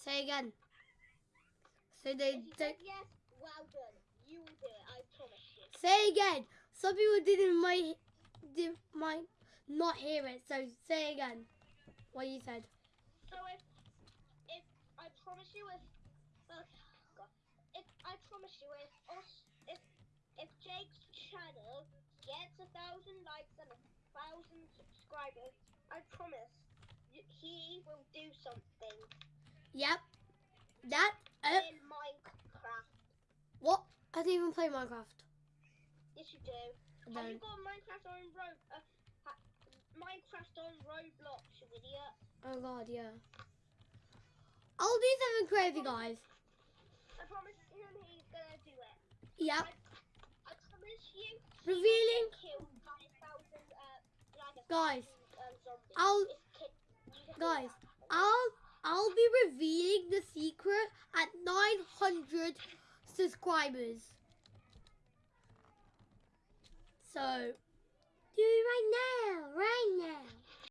Say again. So they, you yes, well done. You will do it. I promise you. say again. Some people didn't might did might not hear it. So say again. What you said. So if if I promise you if uh, God, if I promise you if us if if Jake's channel gets a thousand likes and a thousand subscribers, I promise he will do something Yep. That. Uh, in Minecraft. what? I didn't even play Minecraft. Yes, you do. I Have you don't. got Minecraft on uh, Minecraft on Roblox, you idiot? Oh god, yeah. I'll do something crazy, guys. I promise him he's gonna do it. Yep. I promise you. Revealing. Killed by a thousand, uh, like a Guys, thousand, I'll be revealing the secret at 900 subscribers. So, do it right now.